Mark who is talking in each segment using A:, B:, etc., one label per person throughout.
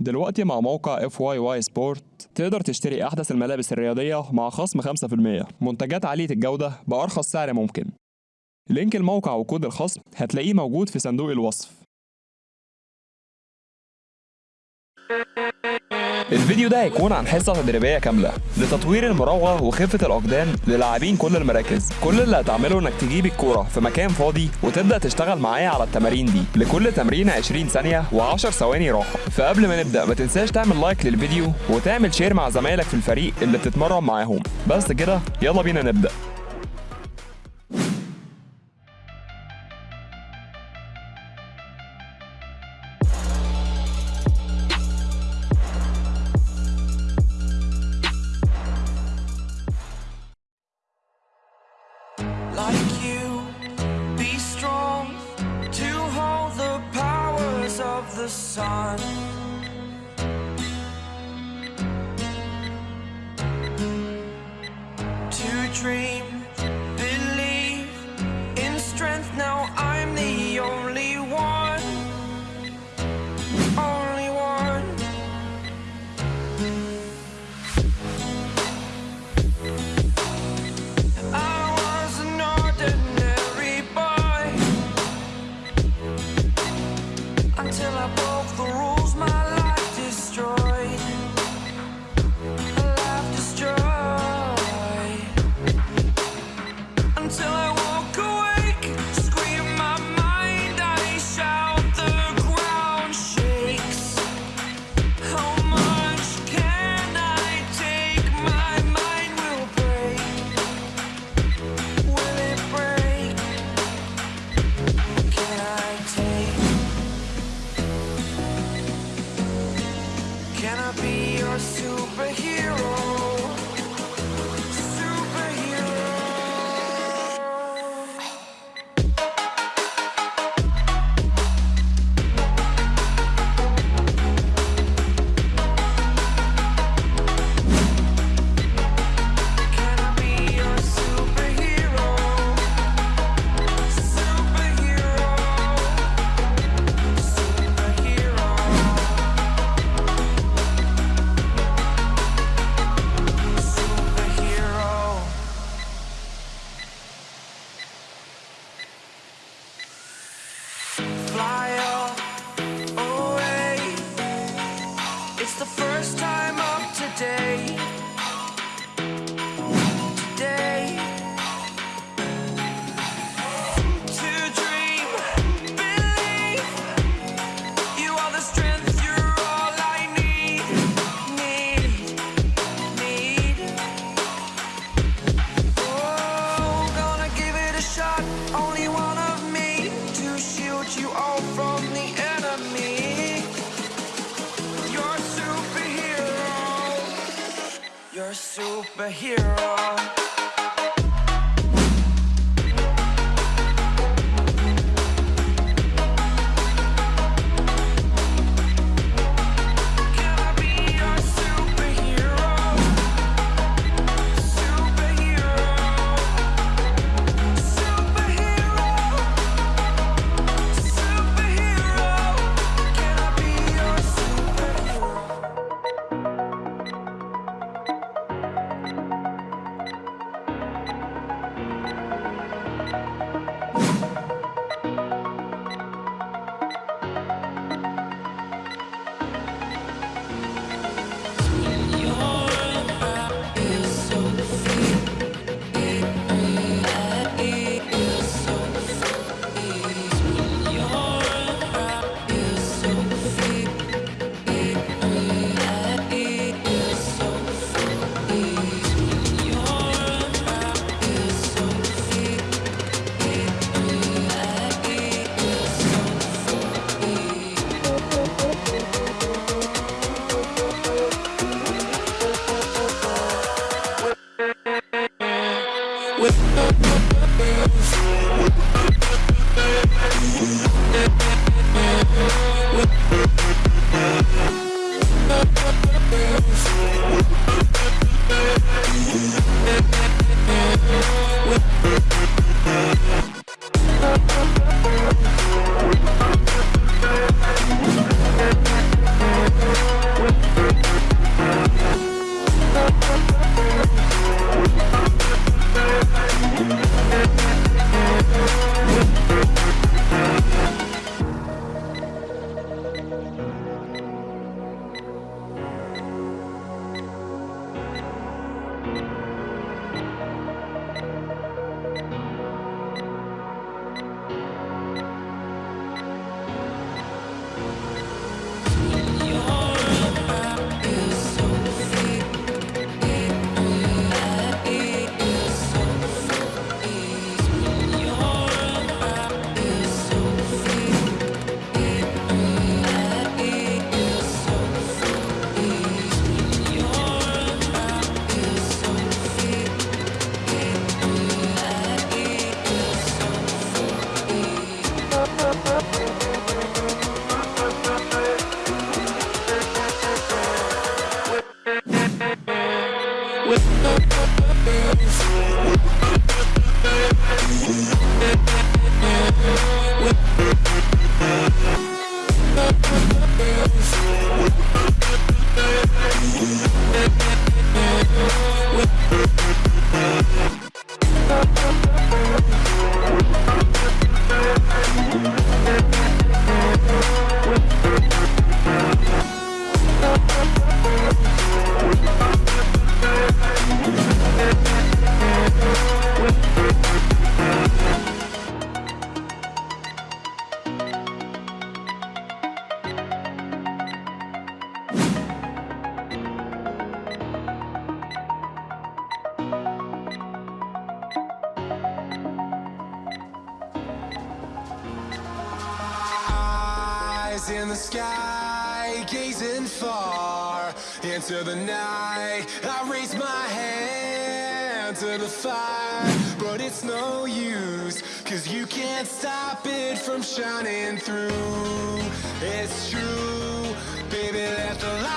A: دلوقتي مع موقع اف واي واي سبورت تقدر تشتري أحدث الملابس الرياضية مع خصم 5% منتجات عالية الجودة بأرخص سعر ممكن. لينك الموقع وكود الخصم هتلاقيه موجود في صندوق الوصف. الفيديو ده هيكون عن حصة تدريبية كاملة لتطوير المراوغة وخفة الأقدام للاعبين كل المراكز. كل اللي هتعمله إنك تجيب الكورة في مكان فاضي وتبدأ تشتغل معايا على التمارين دي لكل تمرين 20 ثانية و10 ثواني راحة. فقبل ما نبدأ ما تنساش تعمل لايك للفيديو وتعمل شير مع زمايلك في الفريق اللي بتتمرن معاهم. بس كده يلا بينا نبدأ.
B: The sun. Superhero. You're a superhero. We'll be right back. In the sky, gazing far into the night. I raise my hand to the fire, but it's no use, cause you can't stop it from shining through. It's true,
C: baby, let the light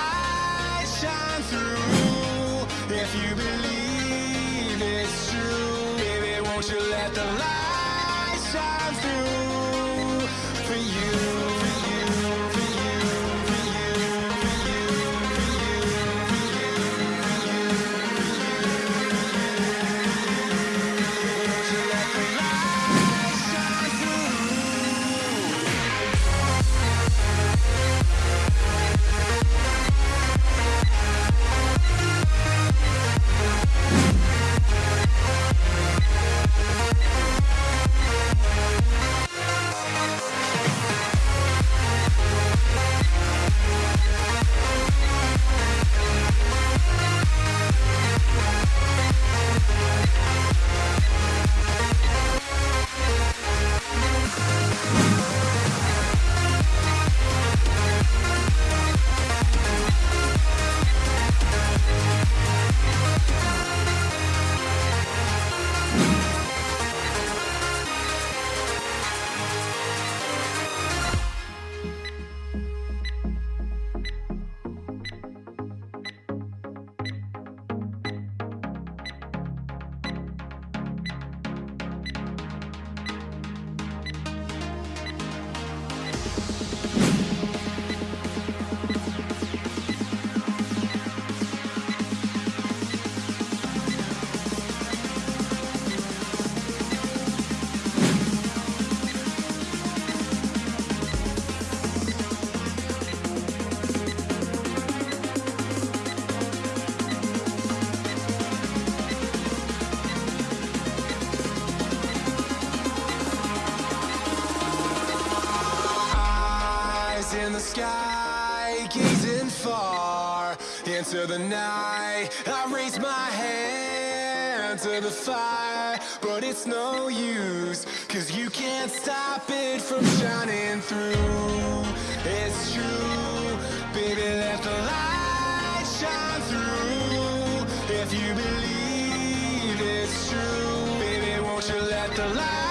C: into the night. I raise my hand to the fire But it's no use Cause you can't stop it from shining through. It's true Baby, let the light shine through. If you believe it's true Baby, won't you let the light